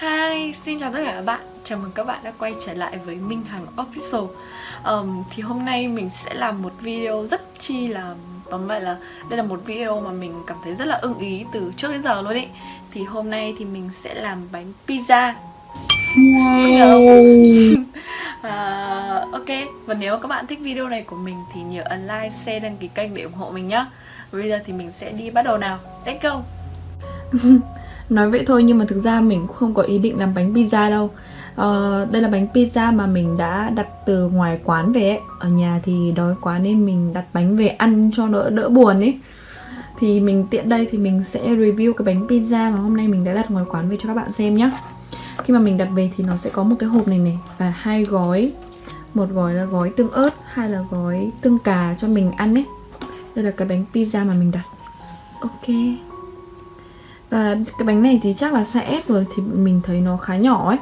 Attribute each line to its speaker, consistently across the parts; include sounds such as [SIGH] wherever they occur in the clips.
Speaker 1: Hi, xin chào tất cả các bạn. Chào mừng các bạn đã quay trở lại với Minh Hằng Official. Um, Thì hôm nay mình sẽ làm một video rất chi là Tóm lại là đây là một video mà mình cảm thấy rất là ưng ý từ trước đến giờ luôn ý. Thì hôm nay thì mình sẽ làm bánh pizza. Wow. [LAUGHS] À, Ok, và nếu các bạn thích video này của mình thì nhớ ấn like, share, đăng ký kênh để ủng hộ mình nhé bây giờ thì mình sẽ đi bắt đầu nào. Let's go [LAUGHS]
Speaker 2: Nói vậy thôi nhưng mà thực ra mình cũng không có ý định làm bánh pizza đâu. Uh, Đây là bánh pizza mà mình đã đặt từ ngoài quán về ấy. Ở nhà thì đói quá nên mình đặt bánh về ăn cho đỡ đỡ buồn ấy. Thì mình tiện đây thì mình sẽ review cái bánh pizza mà hôm nay mình đã đặt ngoài quán về cho các bạn xem nhé Khi mà mình đặt về thì nó sẽ có một cái hộp này này Và hai gói. Một gói là gói tương ớt Hai là gói tương cà cho mình ăn ấy. Đây là cái bánh pizza mà mình đặt. Ok và cái bánh này thì chắc là size S rồi Thì mình thấy nó khá nhỏ ấy.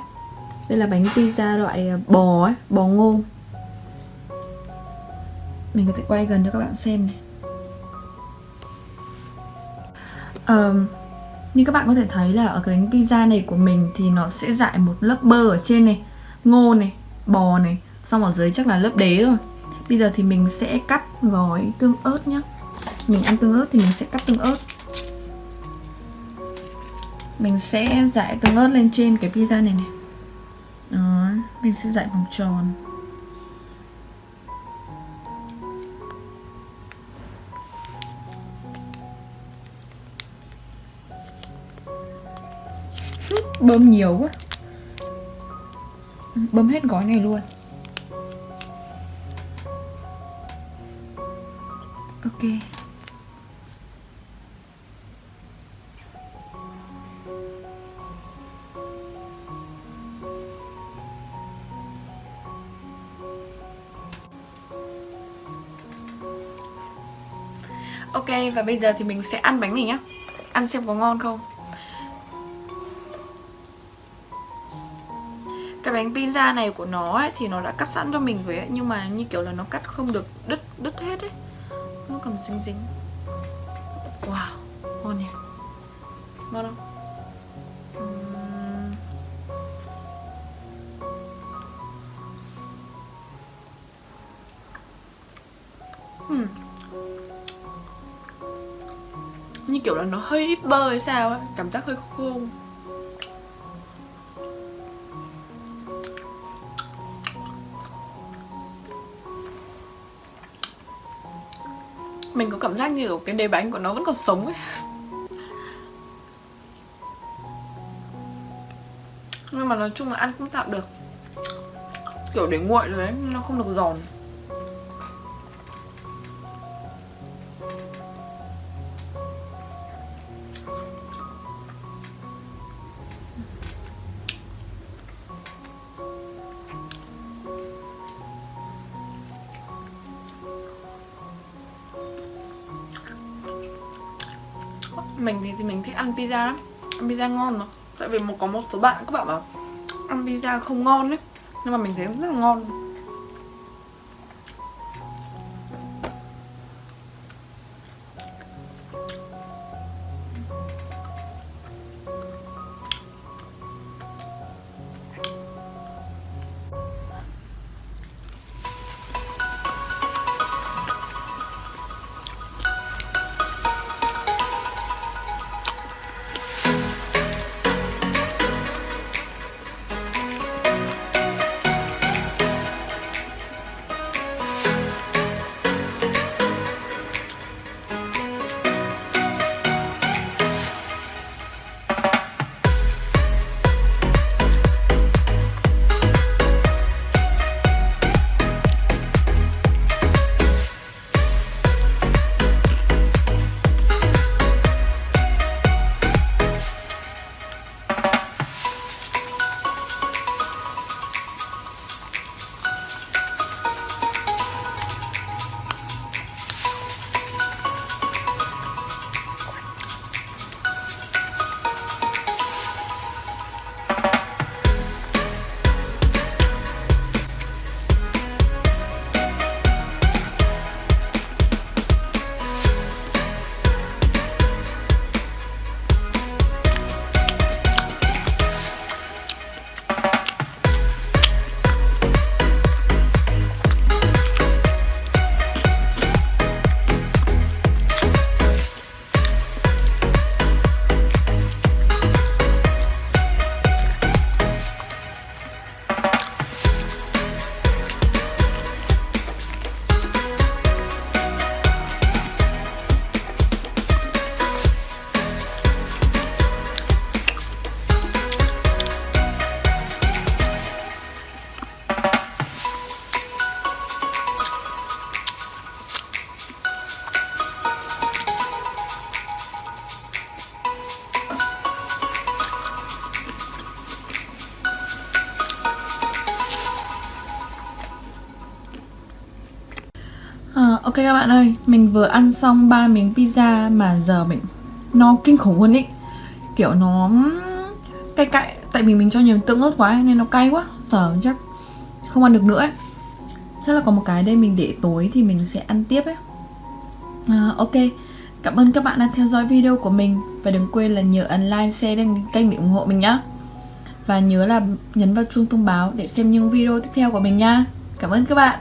Speaker 2: Đây là bánh pizza loại à, bò ấy Bò ngô. Mình có thể quay gần cho các bạn xem này. Uh, Như các bạn có thể thấy là ở cái bánh pizza này của mình Thì nó sẽ dại một lớp bơ ở trên này Ngô này, bò này Xong ở dưới chắc là lớp đế rồi Bây giờ thì mình sẽ cắt gói tương ớt nhá. Mình ăn tương ớt thì mình sẽ cắt tương ớt mình sẽ dải từng lớp lên trên cái pizza này này. Đó, mình sẽ dải vòng tròn. Bơm nhiều quá. Bơm hết gói này luôn. Ok.
Speaker 1: Ok và bây giờ thì mình sẽ ăn bánh này nhá. Ăn xem có ngon không. Cái bánh pizza này của nó ấy, thì nó đã cắt sẵn cho mình rồi ấy Nhưng mà như kiểu là nó cắt không được đứt đứt hết ấy. Nó còn dính dính. Wow, ngon nhỉ. Ngon không? Uhm. Kiểu là nó hơi ít bơ hay sao á Cảm giác hơi khô. Mình có cảm giác như cái đế bánh của nó vẫn còn sống ấy. Nhưng mà nói chung là ăn cũng tạm được. Kiểu để nguội rồi ấy, Nó không được giòn. Mình thì, thì mình thích ăn pizza lắm. Ăn pizza ngon mà. Tại vì một có một số bạn các bạn bảo ăn pizza không ngon đấy nhưng mà mình thấy rất là ngon.
Speaker 2: Ok các bạn ơi, mình vừa ăn xong ba miếng pizza mà giờ mình nó kinh khủng luôn ý. Kiểu nó cay cay, tại vì mình cho nhiều tương ớt quá nên nó cay quá. Giờ chắc không ăn được nữa ấy. Chắc là có một cái đây mình để tối thì mình sẽ ăn tiếp ấy. À, Ok, cảm ơn các bạn đã theo dõi video của mình. Và đừng quên là nhớ ấn like, share đăng kênh để ủng hộ mình nhá. Và nhớ là nhấn vào chuông thông báo để xem những video tiếp theo của mình nha. Cảm ơn các bạn.